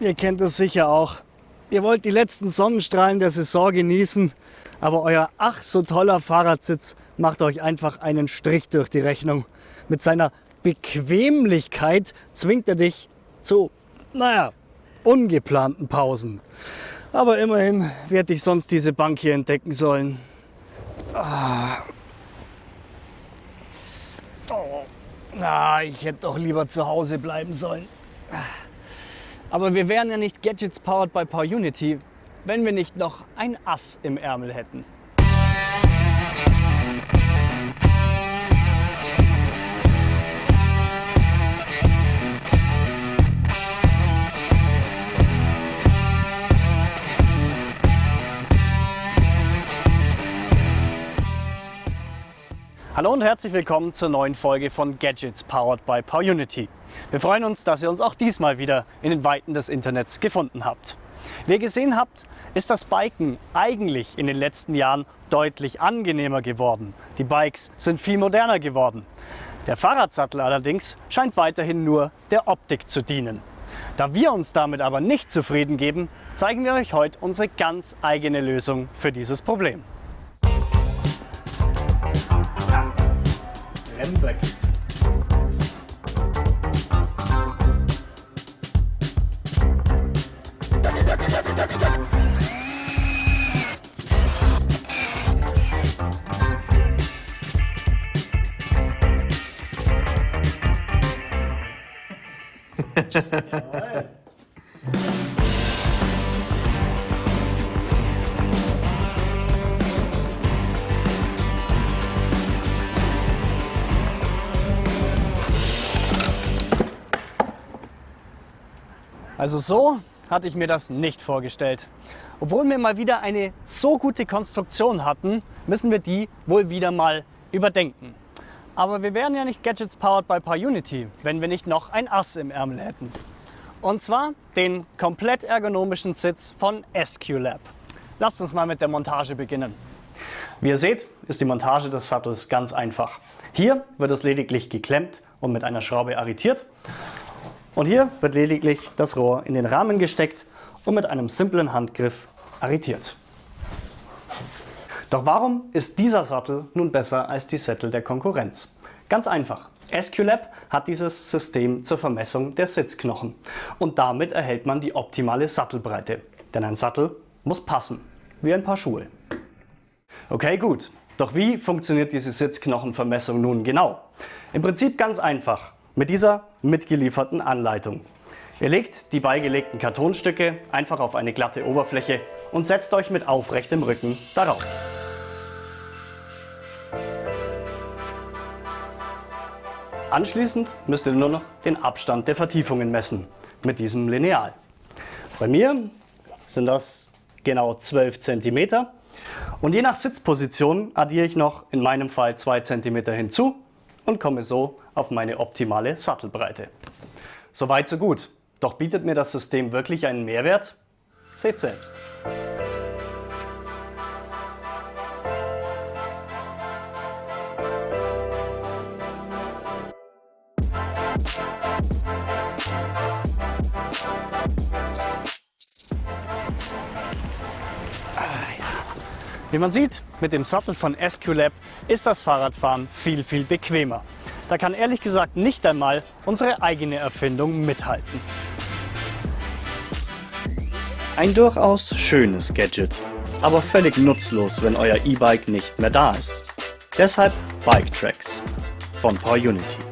ihr kennt es sicher auch. Ihr wollt die letzten Sonnenstrahlen der Saison genießen, aber euer ach so toller Fahrradsitz macht euch einfach einen Strich durch die Rechnung. Mit seiner Bequemlichkeit zwingt er dich zu, naja, ungeplanten Pausen. Aber immerhin werde ich sonst diese Bank hier entdecken sollen. Ah. Oh. Ah, ich hätte doch lieber zu Hause bleiben sollen. Aber wir wären ja nicht Gadgets powered by Power Unity, wenn wir nicht noch ein Ass im Ärmel hätten. Hallo und herzlich willkommen zur neuen Folge von Gadgets Powered by PowerUnity. Wir freuen uns, dass ihr uns auch diesmal wieder in den Weiten des Internets gefunden habt. Wie ihr gesehen habt, ist das Biken eigentlich in den letzten Jahren deutlich angenehmer geworden. Die Bikes sind viel moderner geworden. Der Fahrradsattel allerdings scheint weiterhin nur der Optik zu dienen. Da wir uns damit aber nicht zufrieden geben, zeigen wir euch heute unsere ganz eigene Lösung für dieses Problem. end bracket. Also so hatte ich mir das nicht vorgestellt. Obwohl wir mal wieder eine so gute Konstruktion hatten, müssen wir die wohl wieder mal überdenken. Aber wir wären ja nicht Gadgets powered by PowerUnity, wenn wir nicht noch ein Ass im Ärmel hätten. Und zwar den komplett ergonomischen Sitz von SQLab. Lasst uns mal mit der Montage beginnen. Wie ihr seht, ist die Montage des Sattels ganz einfach. Hier wird es lediglich geklemmt und mit einer Schraube arretiert. Und hier wird lediglich das Rohr in den Rahmen gesteckt und mit einem simplen Handgriff arretiert. Doch warum ist dieser Sattel nun besser als die Sättel der Konkurrenz? Ganz einfach. SQLab hat dieses System zur Vermessung der Sitzknochen und damit erhält man die optimale Sattelbreite. Denn ein Sattel muss passen, wie ein Paar Schuhe. Okay, gut. Doch wie funktioniert diese Sitzknochenvermessung nun genau? Im Prinzip ganz einfach mit dieser mitgelieferten Anleitung. Ihr legt die beigelegten Kartonstücke einfach auf eine glatte Oberfläche und setzt euch mit aufrechtem Rücken darauf. Anschließend müsst ihr nur noch den Abstand der Vertiefungen messen mit diesem Lineal. Bei mir sind das genau 12 cm und je nach Sitzposition addiere ich noch in meinem Fall 2 cm hinzu und komme so auf meine optimale Sattelbreite. Soweit so gut. Doch bietet mir das System wirklich einen Mehrwert? Seht selbst. Wie man sieht, mit dem Sattel von SQLab ist das Fahrradfahren viel, viel bequemer. Da kann ehrlich gesagt nicht einmal unsere eigene Erfindung mithalten. Ein durchaus schönes Gadget, aber völlig nutzlos, wenn euer E-Bike nicht mehr da ist. Deshalb Bike Tracks von PowerUnity.